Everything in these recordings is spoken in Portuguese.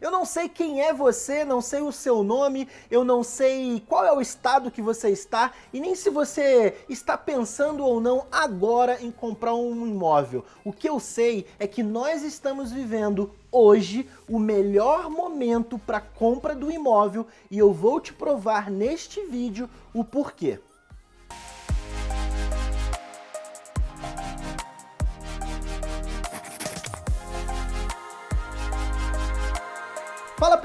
Eu não sei quem é você, não sei o seu nome, eu não sei qual é o estado que você está e nem se você está pensando ou não agora em comprar um imóvel. O que eu sei é que nós estamos vivendo hoje o melhor momento para compra do imóvel e eu vou te provar neste vídeo o porquê.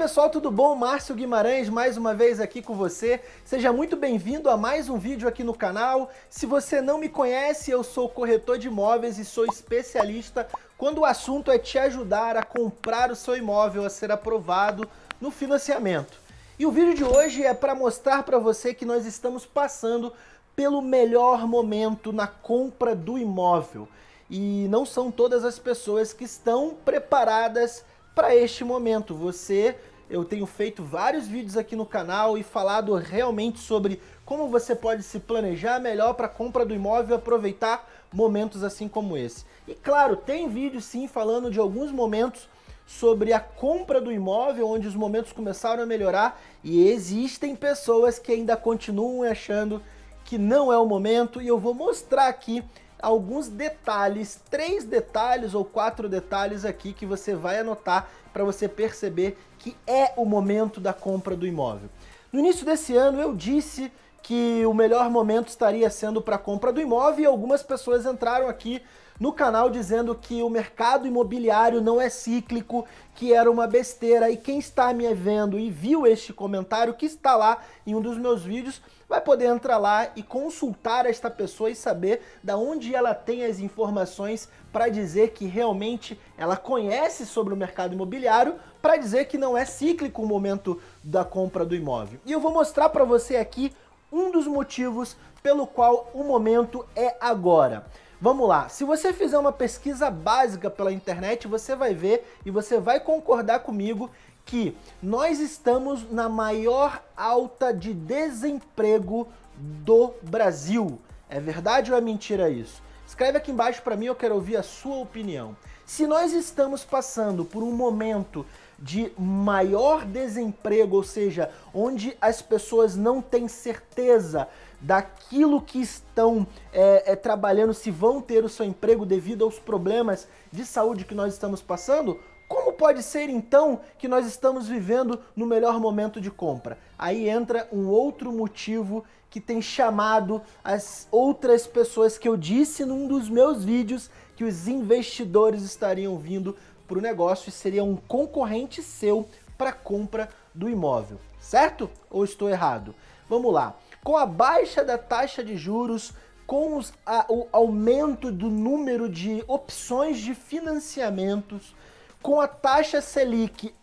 Pessoal, tudo bom? Márcio Guimarães mais uma vez aqui com você. Seja muito bem-vindo a mais um vídeo aqui no canal. Se você não me conhece, eu sou corretor de imóveis e sou especialista quando o assunto é te ajudar a comprar o seu imóvel a ser aprovado no financiamento. E o vídeo de hoje é para mostrar para você que nós estamos passando pelo melhor momento na compra do imóvel. E não são todas as pessoas que estão preparadas para este momento. Você, eu tenho feito vários vídeos aqui no canal e falado realmente sobre como você pode se planejar melhor para a compra do imóvel e aproveitar momentos assim como esse. E claro, tem vídeo sim falando de alguns momentos sobre a compra do imóvel, onde os momentos começaram a melhorar e existem pessoas que ainda continuam achando que não é o momento e eu vou mostrar aqui alguns detalhes, três detalhes ou quatro detalhes aqui que você vai anotar para você perceber que é o momento da compra do imóvel. No início desse ano eu disse que o melhor momento estaria sendo para a compra do imóvel e algumas pessoas entraram aqui no canal dizendo que o mercado imobiliário não é cíclico, que era uma besteira. E quem está me vendo e viu este comentário, que está lá em um dos meus vídeos, vai poder entrar lá e consultar esta pessoa e saber da onde ela tem as informações para dizer que realmente ela conhece sobre o mercado imobiliário, para dizer que não é cíclico o momento da compra do imóvel. E eu vou mostrar para você aqui um dos motivos pelo qual o momento é agora. Vamos lá, se você fizer uma pesquisa básica pela internet, você vai ver e você vai concordar comigo que nós estamos na maior alta de desemprego do Brasil. É verdade ou é mentira isso? Escreve aqui embaixo para mim, eu quero ouvir a sua opinião. Se nós estamos passando por um momento de maior desemprego, ou seja, onde as pessoas não têm certeza daquilo que estão é, é, trabalhando, se vão ter o seu emprego devido aos problemas de saúde que nós estamos passando, como pode ser então que nós estamos vivendo no melhor momento de compra? Aí entra um outro motivo que tem chamado as outras pessoas que eu disse num dos meus vídeos que os investidores estariam vindo para o negócio e seria um concorrente seu para compra do imóvel, certo? Ou estou errado? Vamos lá. Com a baixa da taxa de juros, com os, a, o aumento do número de opções de financiamentos, com a taxa Selic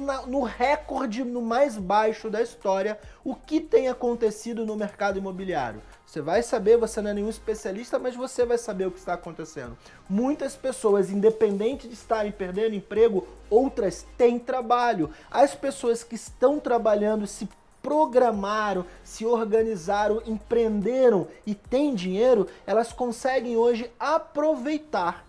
na, no recorde no mais baixo da história, o que tem acontecido no mercado imobiliário? Você vai saber, você não é nenhum especialista, mas você vai saber o que está acontecendo. Muitas pessoas, independente de estarem perdendo emprego, outras têm trabalho. As pessoas que estão trabalhando se programaram, se organizaram, empreenderam e têm dinheiro, elas conseguem hoje aproveitar,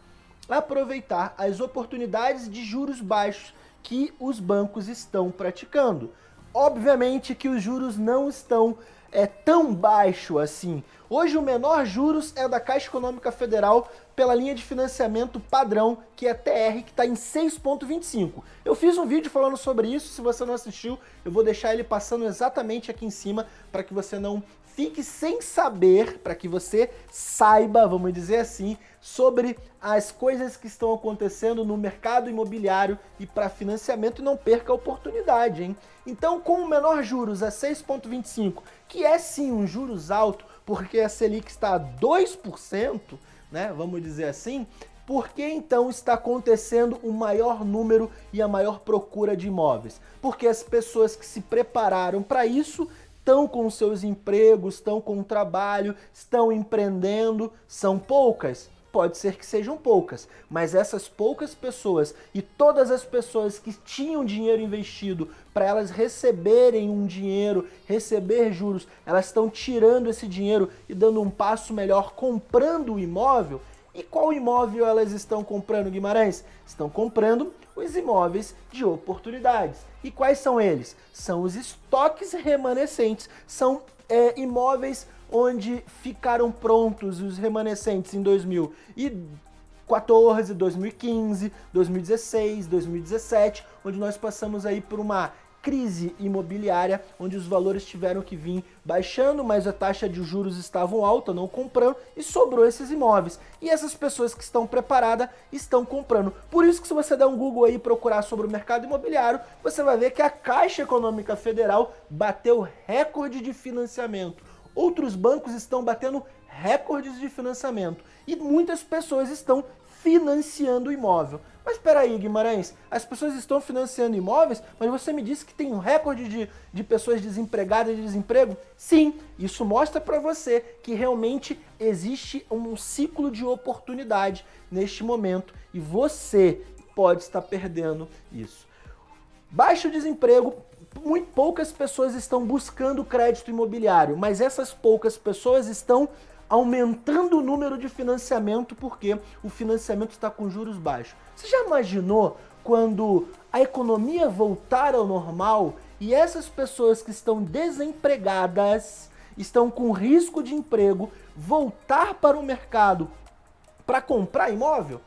aproveitar as oportunidades de juros baixos que os bancos estão praticando. Obviamente que os juros não estão é tão baixo assim. Hoje o menor juros é da Caixa Econômica Federal pela linha de financiamento padrão, que é TR, que está em 6,25. Eu fiz um vídeo falando sobre isso, se você não assistiu, eu vou deixar ele passando exatamente aqui em cima, para que você não fique sem saber, para que você saiba, vamos dizer assim, sobre as coisas que estão acontecendo no mercado imobiliário e para financiamento e não perca a oportunidade, hein? Então, com o menor juros a 6,25, que é sim um juros alto, porque a Selic está a 2%, né, vamos dizer assim, por que então está acontecendo o maior número e a maior procura de imóveis? Porque as pessoas que se prepararam para isso estão com seus empregos, estão com trabalho, estão empreendendo, são poucas? Pode ser que sejam poucas, mas essas poucas pessoas e todas as pessoas que tinham dinheiro investido para elas receberem um dinheiro, receber juros, elas estão tirando esse dinheiro e dando um passo melhor comprando o imóvel, E qual imóvel elas estão comprando, Guimarães? Estão comprando os imóveis de oportunidades. E quais são eles? São os estoques remanescentes, são é, imóveis onde ficaram prontos os remanescentes em 2014, 2015, 2016, 2017, onde nós passamos aí por uma crise imobiliária, onde os valores tiveram que vir baixando, mas a taxa de juros estavam alta, não comprando, e sobrou esses imóveis. E essas pessoas que estão preparadas estão comprando. Por isso que se você der um Google aí e procurar sobre o mercado imobiliário, você vai ver que a Caixa Econômica Federal bateu recorde de financiamento. Outros bancos estão batendo recordes de financiamento. E muitas pessoas estão financiando o imóvel. Mas espera aí, Guimarães, as pessoas estão financiando imóveis, mas você me disse que tem um recorde de, de pessoas desempregadas de desemprego? Sim, isso mostra para você que realmente existe um ciclo de oportunidade neste momento e você pode estar perdendo isso. Baixo desemprego, muito poucas pessoas estão buscando crédito imobiliário, mas essas poucas pessoas estão aumentando o número de financiamento porque o financiamento está com juros baixos. Você já imaginou quando a economia voltar ao normal e essas pessoas que estão desempregadas, estão com risco de emprego, voltar para o mercado para comprar imóvel?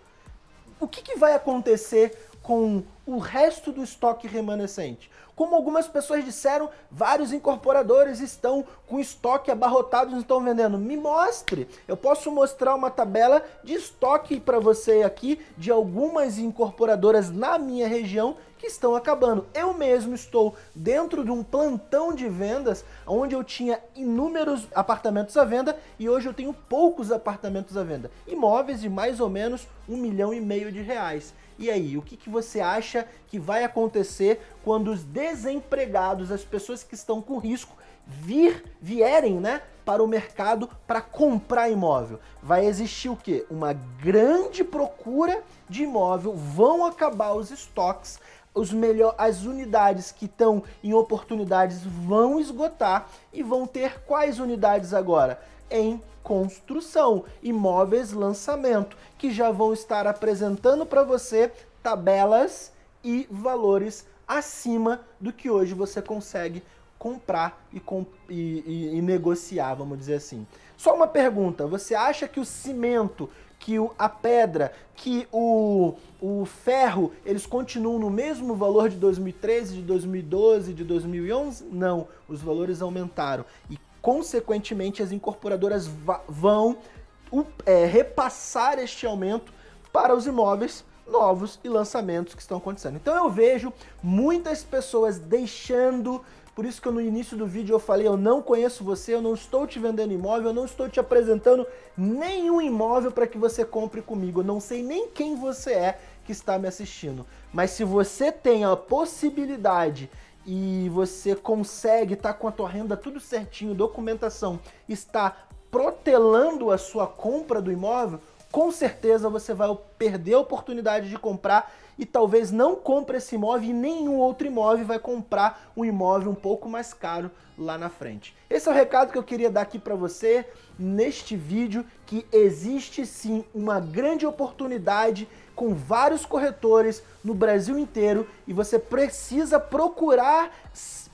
O que, que vai acontecer com o resto do estoque remanescente. Como algumas pessoas disseram, vários incorporadores estão com estoque abarrotado e estão vendendo. Me mostre! Eu posso mostrar uma tabela de estoque para você aqui de algumas incorporadoras na minha região que estão acabando. Eu mesmo estou dentro de um plantão de vendas onde eu tinha inúmeros apartamentos à venda e hoje eu tenho poucos apartamentos à venda. Imóveis de mais ou menos um milhão e meio de reais. E aí, o que, que você acha que vai acontecer quando os desempregados, as pessoas que estão com risco, vir, vierem né, para o mercado para comprar imóvel? Vai existir o quê? Uma grande procura de imóvel, vão acabar os estoques, os melhor, as unidades que estão em oportunidades vão esgotar e vão ter quais unidades agora? Em construção, imóveis lançamento, que já vão estar apresentando para você tabelas e valores acima do que hoje você consegue comprar e, comp e, e, e, negociar, vamos dizer assim. Só uma pergunta, você acha que o cimento, que o, a pedra, que o, o ferro, eles continuam no mesmo valor de 2013, de 2012, de 2011? Não, os valores aumentaram. E Consequentemente, as incorporadoras vão é, repassar este aumento para os imóveis novos e lançamentos que estão acontecendo. Então eu vejo muitas pessoas deixando, por isso que eu, no início do vídeo eu falei, eu não conheço você, eu não estou te vendendo imóvel, eu não estou te apresentando nenhum imóvel para que você compre comigo, eu não sei nem quem você é que está me assistindo. Mas se você tem a possibilidade e você consegue estar tá com a tua renda tudo certinho, documentação, está protelando a sua compra do imóvel, com certeza você vai perder a oportunidade de comprar e talvez não compre esse imóvel e nenhum outro imóvel vai comprar um imóvel um pouco mais caro lá na frente. Esse é o recado que eu queria dar aqui para você neste vídeo, que existe sim uma grande oportunidade com vários corretores no Brasil inteiro e você precisa procurar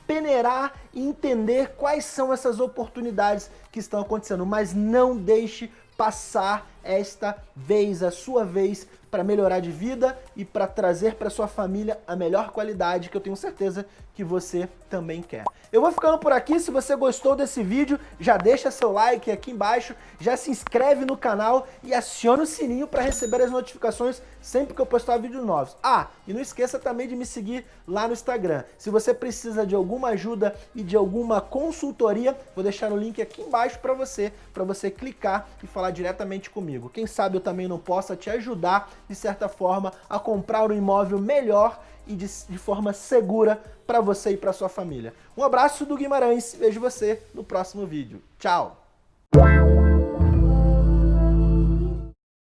peneirar e entender quais são essas oportunidades que estão acontecendo, mas não deixe passar esta vez, a sua vez, para melhorar de vida e para trazer para sua família a melhor qualidade que eu tenho certeza que você também quer. Eu vou ficando por aqui, se você gostou desse vídeo, já deixa seu like aqui embaixo, já se inscreve no canal e aciona o sininho para receber as notificações sempre que eu postar vídeos novos. Ah, e não esqueça também de me seguir lá no Instagram. Se você precisa de alguma ajuda e de alguma consultoria, vou deixar o link aqui embaixo para você, para você clicar e falar diretamente comigo. Quem sabe eu também não possa te ajudar de certa forma, a comprar um imóvel melhor e de, de forma segura para você e para sua família. Um abraço do Guimarães, vejo você no próximo vídeo. Tchau!